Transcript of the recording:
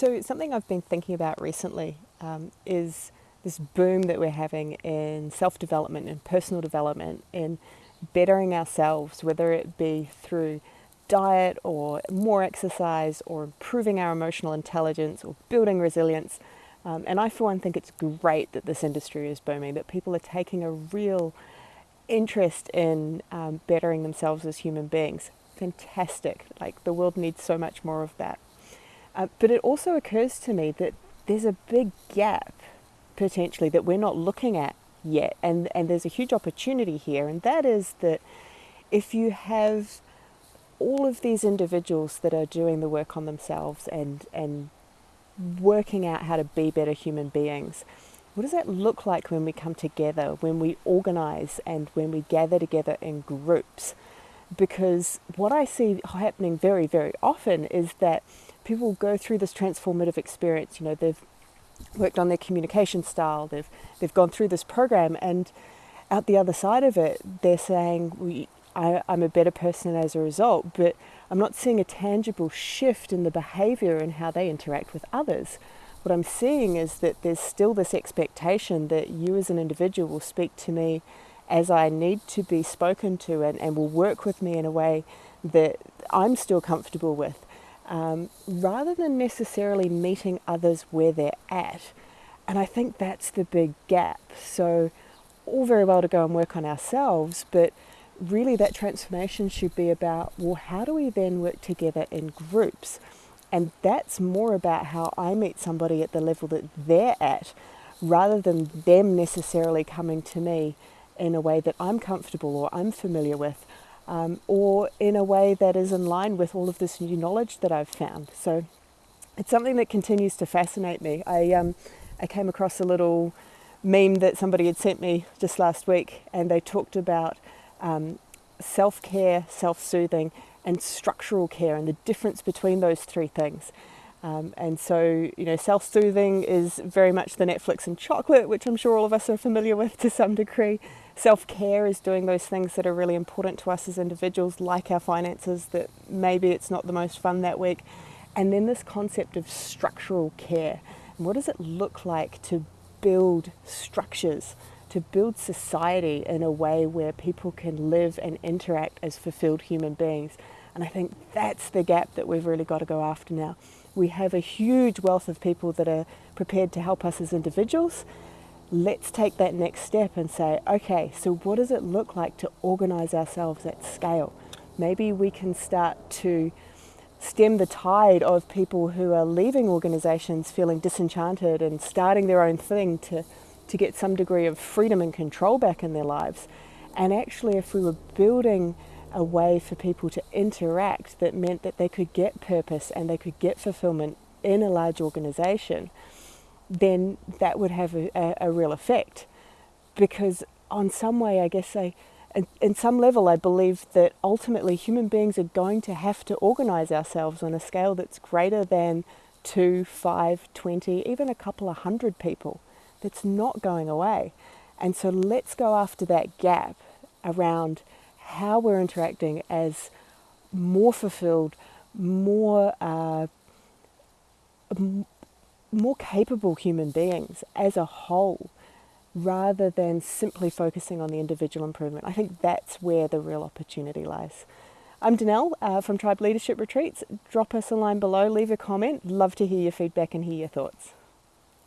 So something I've been thinking about recently um, is this boom that we're having in self-development and personal development in bettering ourselves, whether it be through diet or more exercise or improving our emotional intelligence or building resilience. Um, and I, for one, think it's great that this industry is booming, that people are taking a real interest in um, bettering themselves as human beings. Fantastic. Like the world needs so much more of that. Uh, but it also occurs to me that there's a big gap potentially that we're not looking at yet. And, and there's a huge opportunity here, and that is that if you have all of these individuals that are doing the work on themselves and, and working out how to be better human beings, what does that look like when we come together, when we organize, and when we gather together in groups? Because what I see happening very, very often is that people go through this transformative experience. You know, they've worked on their communication style, they've, they've gone through this program, and out the other side of it, they're saying, we, I, I'm a better person as a result, but I'm not seeing a tangible shift in the behavior and how they interact with others. What I'm seeing is that there's still this expectation that you as an individual will speak to me as I need to be spoken to and, and will work with me in a way that I'm still comfortable with um, rather than necessarily meeting others where they're at. And I think that's the big gap. So, all very well to go and work on ourselves, but really that transformation should be about well, how do we then work together in groups? And that's more about how I meet somebody at the level that they're at rather than them necessarily coming to me in a way that I'm comfortable or I'm familiar with um, or in a way that is in line with all of this new knowledge that I've found. So it's something that continues to fascinate me. I, um, I came across a little meme that somebody had sent me just last week, and they talked about um, self care, self soothing, and structural care, and the difference between those three things. Um, and so, you know, self soothing is very much the Netflix and chocolate, which I'm sure all of us are familiar with to some degree. Self care is doing those things that are really important to us as individuals, like our finances, that maybe it's not the most fun that week. And then this concept of structural care. And what does it look like to build structures, to build society in a way where people can live and interact as fulfilled human beings? And I think that's the gap that we've really got to go after now. We have a huge wealth of people that are prepared to help us as individuals. Let's take that next step and say, okay, so what does it look like to organize ourselves at scale? Maybe we can start to stem the tide of people who are leaving organizations feeling disenchanted and starting their own thing to, to get some degree of freedom and control back in their lives. And actually, if we were building a way for people to interact that meant that they could get purpose and they could get fulfillment in a large organization, then that would have a, a, a real effect. Because, on some way, I guess I, in, in some level, I believe that ultimately human beings are going to have to organize ourselves on a scale that's greater than two, five, twenty, even a couple of hundred people. That's not going away. And so let's go after that gap around how we're interacting as more fulfilled, more uh, more capable human beings as a whole, rather than simply focusing on the individual improvement. I think that's where the real opportunity lies. I'm Danelle uh, from Tribe Leadership Retreats. Drop us a line below, leave a comment. Love to hear your feedback and hear your thoughts.